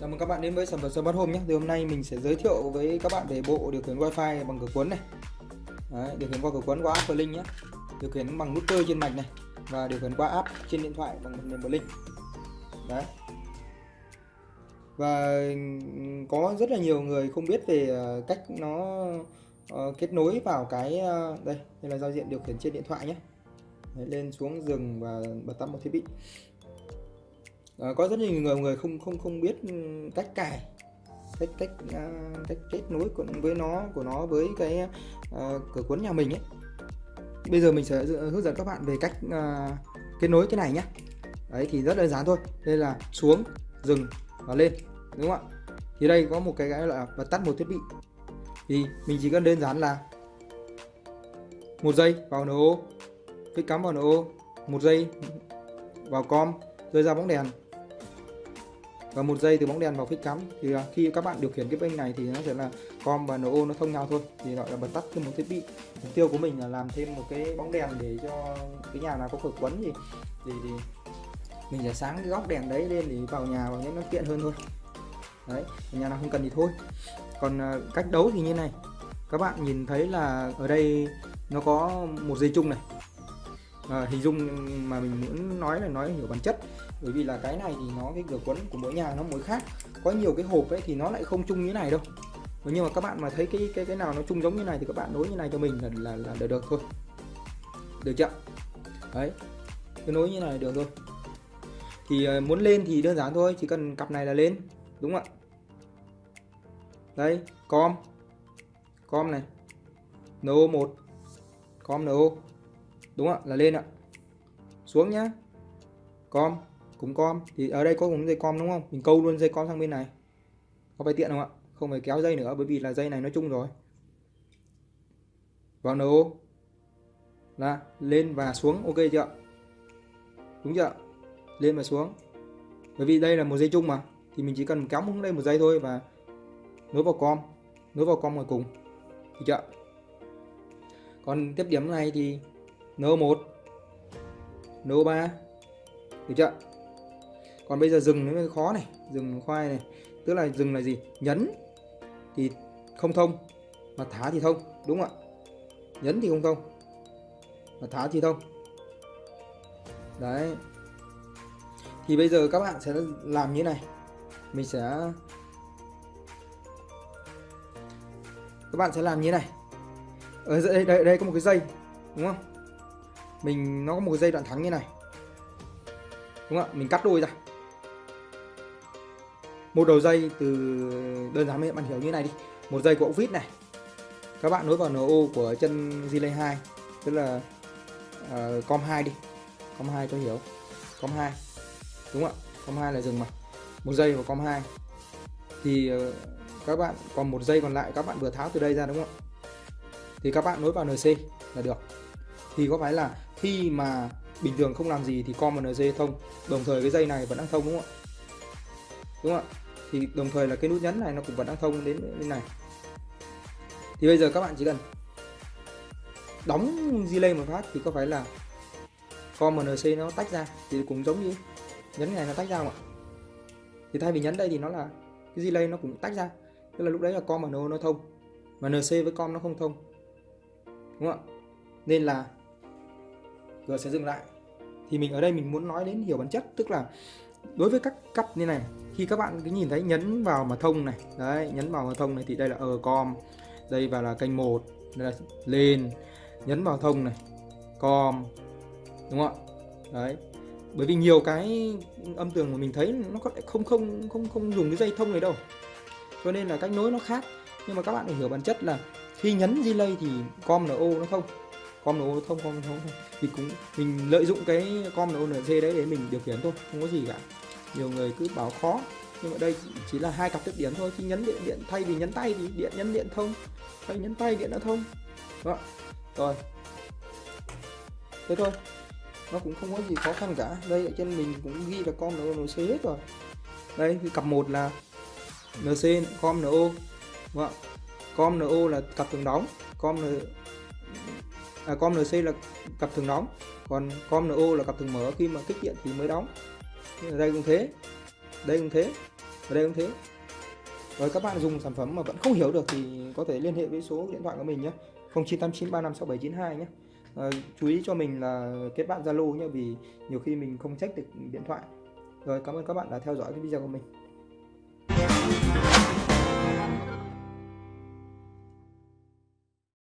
Chào mừng các bạn đến với sản phẩm Smart Home nhé. Thì hôm nay mình sẽ giới thiệu với các bạn về bộ điều khiển Wi-Fi bằng cửa cuốn này. Đấy, điều khiển qua cửa cuốn qua app Link nhé. Điều khiển bằng nút cơ trên mạch này và điều khiển qua app trên điện thoại bằng phần mềm Link. Đấy. Và có rất là nhiều người không biết về ờ, cách nó ờ, kết nối vào cái ờ, đây, đây là giao diện điều khiển trên điện thoại nhé. Đấy, lên xuống dừng và bật tắt một thiết bị à, có rất nhiều người người không không không biết ừ, cách cài cách cách uh, cách kết nối với nó của nó với cái uh, cửa cuốn nhà mình ấy. Bây giờ mình sẽ hướng dẫn các bạn về cách uh, kết nối cái này nhé đấy thì rất đơn giản thôi. Đây là xuống dừng và lên đúng không ạ? Thì đây có một cái gọi là bật tắt một thiết bị. Thì mình chỉ cần đơn giản là một giây vào NO phích cắm vào NO một giây vào com rơi ra bóng đèn và một giây từ bóng đèn vào phích cắm. Thì à, khi các bạn điều khiển cái bên này thì nó sẽ là com và no nó thông nhau thôi. Thì gọi là bật tắt thêm một thiết bị. Mục tiêu của mình là làm thêm một cái bóng đèn để cho cái nhà nào có cửa quấn gì thì, thì mình sẽ sáng cái góc đèn đấy lên để vào nhà vào những nó tiện hơn thôi. Đấy nhà nào không cần thì thôi. Còn à, cách đấu thì như này. Các bạn nhìn thấy là ở đây nó có một dây chung này. À, hình dung mà mình muốn nói là nói hiểu bản chất bởi vì là cái này thì nó cái cửa quấn của mỗi nhà nó mỗi khác. Có nhiều cái hộp ấy thì nó lại không chung như này đâu. Nhưng mà các bạn mà thấy cái cái cái nào nó chung giống như này thì các bạn nối như này cho mình là là, là được, được thôi. Được chưa? Đấy. Cứ nối như này được thôi. Thì ờ, muốn lên thì đơn giản thôi chỉ cần cặp này là lên đúng không ạ? Đây com. Com này. No 1 com no đúng không ạ? Là lên ạ. Xuống nhá. Com cúng com. Thì ở đây có cúng dây com đúng không? Mình câu luôn dây com sang bên này. Có phải tiện không ạ? Không phải kéo dây nữa, bởi vì là dây này nó chung rồi. Vào no là lên và xuống, ok chưa đúng chưa lên và xuống. Bởi vì đây là một dây chung mà. Thì mình chỉ cần kéo xuống đây một dây thôi và nối vào com. Nối vào com ngoài cùng. Được chưa còn tiếp điểm này thì no 1 no 3 được chưa còn bây giờ dừng nó mới khó này dừng khoai này. Tức là dừng là gì? Nhấn thì không thông mà thả thì thông đúng không ạ? Nhấn thì không thông mà thả thì thông. Đấy. Thì bây giờ các bạn sẽ làm như này. Mình sẽ các bạn sẽ làm như này. Ở đây, đây đây có một cái dây đúng không? Mình nó có một cái dây đoạn thắng như này. Đúng không ạ? Mình cắt đôi ra một đầu dây từ đơn giản bạn hiểu như này đi. Một dây của ốc vít này. Các bạn nối vào NO của chân relay 2 tức là uh, com 2 đi. Com 2 cho hiểu. Com 2 đúng không ạ? Com 2 là dừng mà. Một dây vào com 2 thì uh, các bạn còn một dây còn lại các bạn vừa tháo từ đây ra đúng không ạ? Thì các bạn nối vào NC là được. Thì có phải là khi mà bình thường không làm gì thì com và NC thông đồng thời cái dây này vẫn đang thông đúng không ạ? Đúng không ạ? Thì đồng thời là cái nút nhấn này nó cũng vẫn đang thông đến bên này. Thì bây giờ các bạn chỉ cần đóng delay một phát thì có phải là com NC nó tách ra, thì cũng giống như nhấn này nó tách ra không ạ? Thì thay vì nhấn đây thì nó là cái delay nó cũng tách ra. Tức là lúc đấy là com và no nó thông, mà NC với com nó không thông. Đúng không ạ? Nên là G sẽ dừng lại. Thì mình ở đây mình muốn nói đến hiểu bản chất, tức là đối với các cấp như này khi các bạn cứ nhìn thấy nhấn vào mà thông này, đấy, nhấn vào mà thông này thì đây là ở com đây và là kênh 1 đây là lên, nhấn vào thông này, com, đúng không ạ? Đấy, bởi vì nhiều cái âm tường mà mình thấy nó có không không không không dùng cái dây thông này đâu. Cho nên là cách nối nó khác. Nhưng mà các bạn phải hiểu bản chất là khi nhấn delay thì com no nó không. Com no thông, com thông. Thì cũng mình lợi dụng cái com no nc đấy để mình điều khiển thôi, không có gì cả nhiều người cứ bảo khó. Nhưng mà đây chỉ là hai cặp tiếp điện thôi khi nhấn điện điện thay vì nhấn tay thì điện nhấn điện thông thay nhấn tay điện nó thông. Đó. Rồi. Thế thôi. Nó cũng không có gì khó khăn cả. Đây ở trên mình cũng ghi là com no nc hết rồi. Đây cặp một là nc com no đúng vâng com no là cặp thường đóng. Com n à, com nc là cặp thường đóng. Còn com no là cặp thường mở. Khi mà kích điện thì mới đóng đây cũng thế. Đây cũng thế. Ở đây cũng thế. Rồi các bạn dùng sản phẩm mà vẫn không hiểu được thì có thể liên hệ với số điện thoại của mình nhé. 0989356792 nhé. À, chú ý cho mình là kết bạn Zalo nhé vì nhiều khi mình không check được điện thoại. Rồi cảm ơn các bạn đã theo dõi cái video của mình.